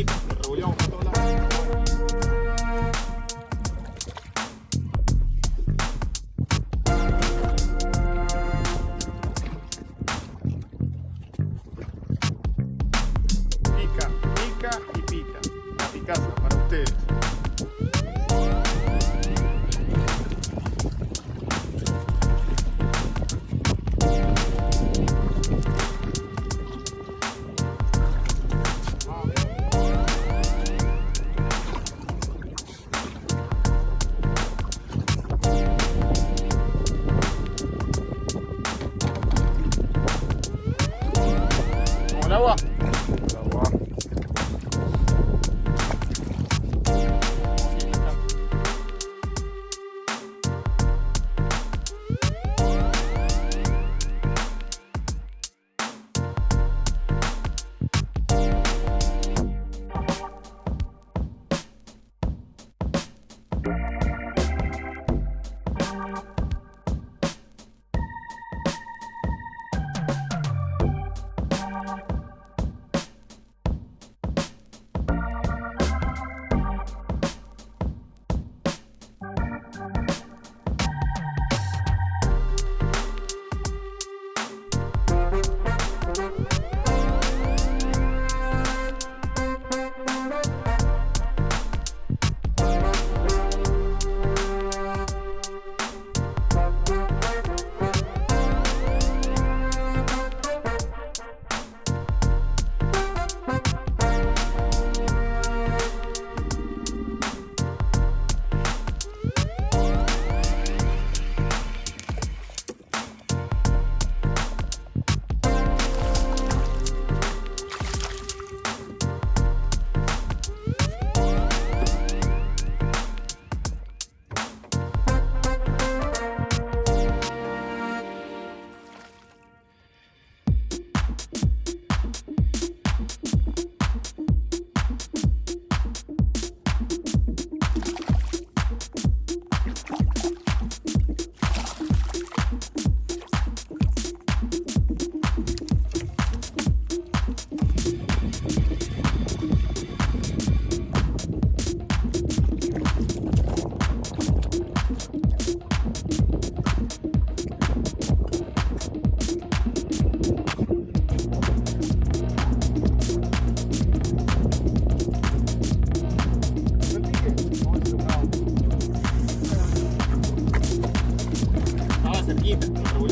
it.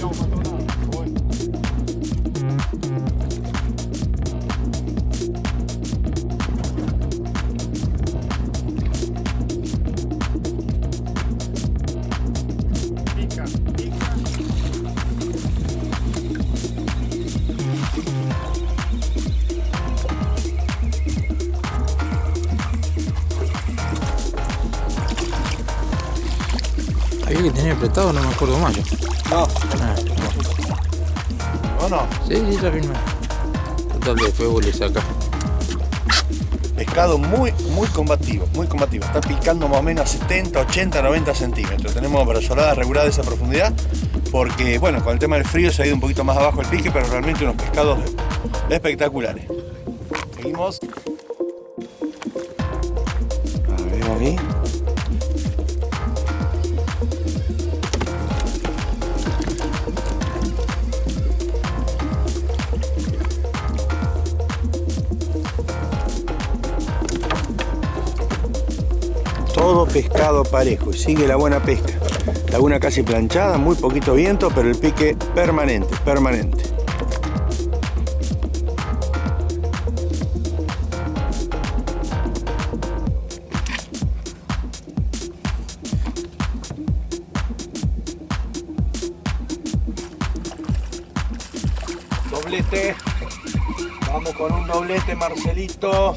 não, não, não. Oi. Había que tener apretado, no me acuerdo más yo. No, Ah, no, no. sí, sí, la filmé. Total, después vos le sacas. Pescado muy, muy combativo, muy combativo. Está picando más o menos a 70, 80, 90 centímetros. Tenemos brazoladas reguladas de esa profundidad porque, bueno, con el tema del frío se ha ido un poquito más abajo el pique, pero realmente unos pescados espectaculares. Seguimos. A ver, ahí. Pescado parejo y sigue la buena pesca. Laguna casi planchada, muy poquito viento, pero el pique permanente, permanente. Doblete. Vamos con un doblete, Marcelito.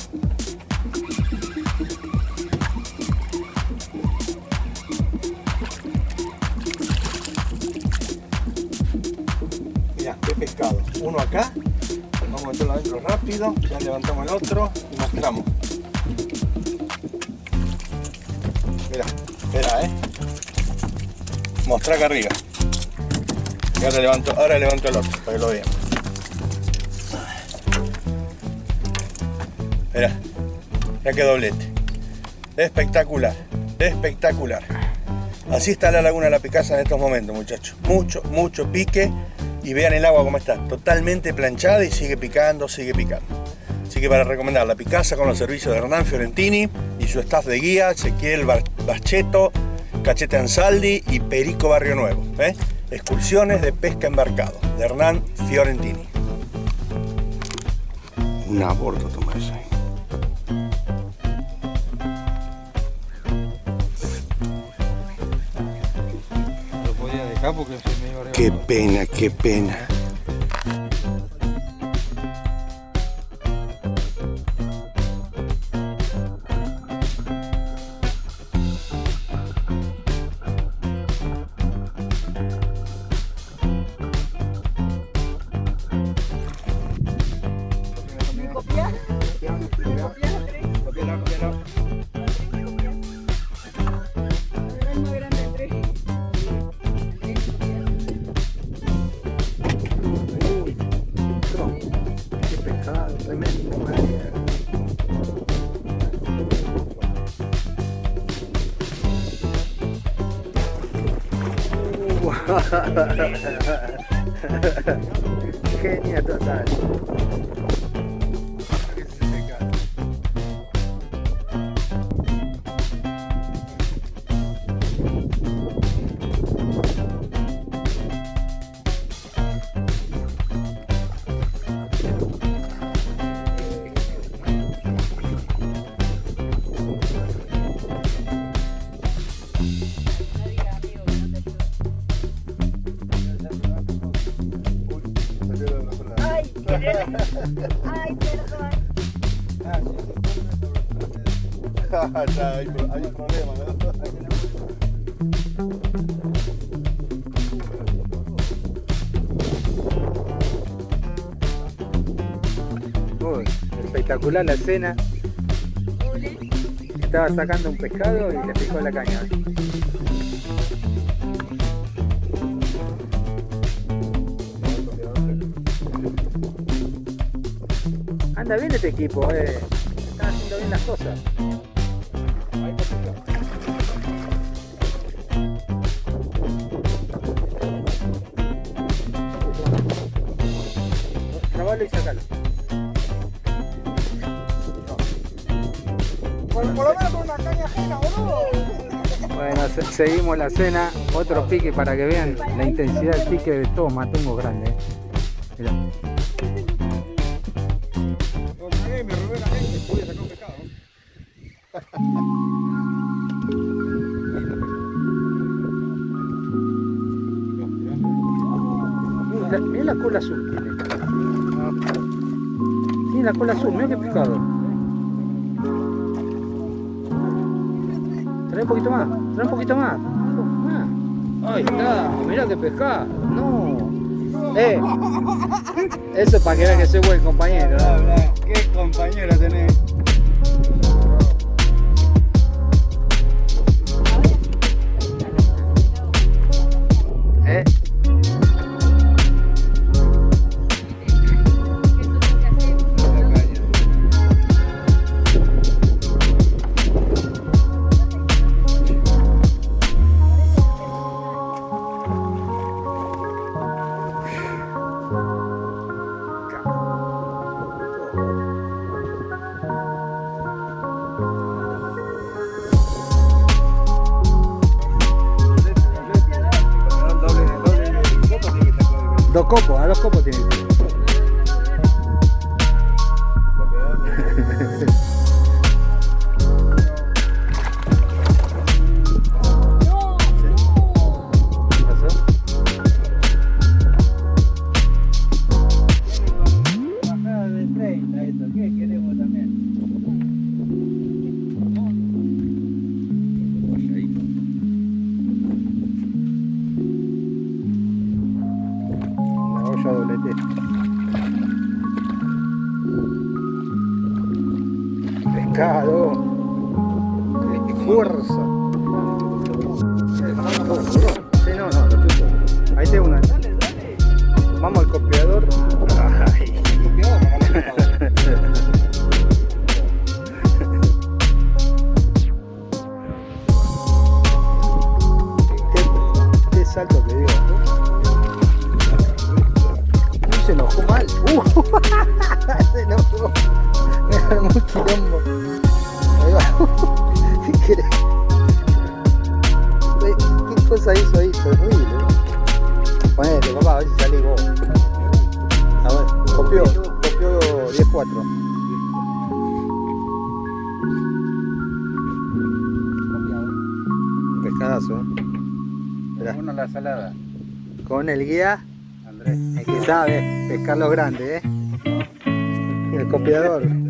Qué pescado. Uno acá. Vamos a meterlo adentro rápido. Ya levantamos el otro y mostramos. Mira, espera, eh. Mostra acá arriba. Y ahora levanto, ahora levanto el otro para que lo vean. Mira, ya que doblete. Espectacular, espectacular. Así está la laguna de la Picasa en estos momentos, muchachos. Mucho, mucho pique. Y vean el agua como está. Totalmente planchada y sigue picando, sigue picando. Así que para recomendar la Picasa con los servicios de Hernán Fiorentini y su staff de guía, Ezequiel Bacheto, Cachete Ansaldi y Perico Barrio Nuevo. ¿eh? Excursiones de pesca embarcado de Hernán Fiorentini. Un aborto toma eso. Lo podía dejar porque Qué pena, qué pena. Genia total. Ay, perdón. Ya, hay, hay un problema, ¿no? Uy, espectacular la escena. Estaba sacando un pescado y le picó la caña. Anda bien este equipo, eh. Están haciendo bien las cosas. Trabalo y sacalo. Por, por lo menos con una caña ajena, boludo. Bueno, se- seguimos la cena. Otro pique para que vean la intensidad del pique de todos matungos grandes. Mira la, mirá la cola azul tiene. Tiene la cola azul, mira qué pescado. Trae un poquito más, trae un poquito más. Ahí está, mira qué pescado. No. Eh, eso es para que vean que soy buen compañero. Qué compañero tenés. Pescado. Qué fuerza. Sí, no, no, lo tuyo. Ahí tengo una. Vamos al copiador. Ay. Qué, qué salto que dio. Uy, se enojó mal. Uh, se enojó. Armó un quilombo. Ahí va. ¿Qué querés? ¿Qué cosa hizo ahí? Terrible. Ponete, papá, a ver si salís vos. A ver, copió, copió 10-4. Un pescadazo, ¿eh? Uno la salada, con el guía Andrés. el que sabe pescar los grandes, ¿eh? El copiador.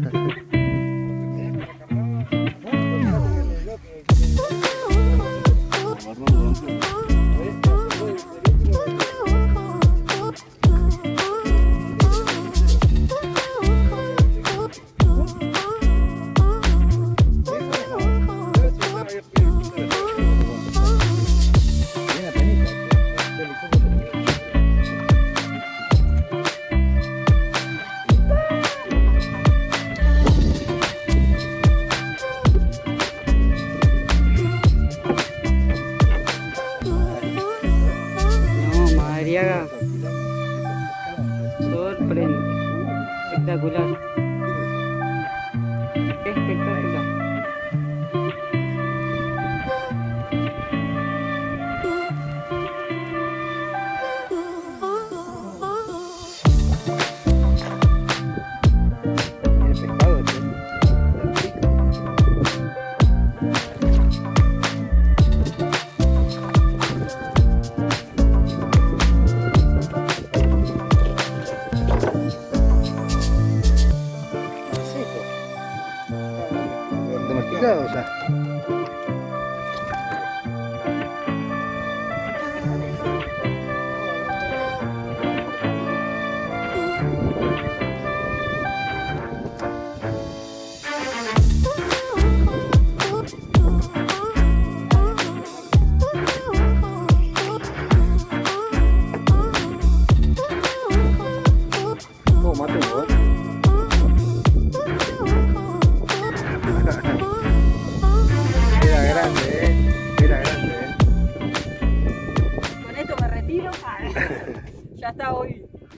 और प्लेन पिक्टा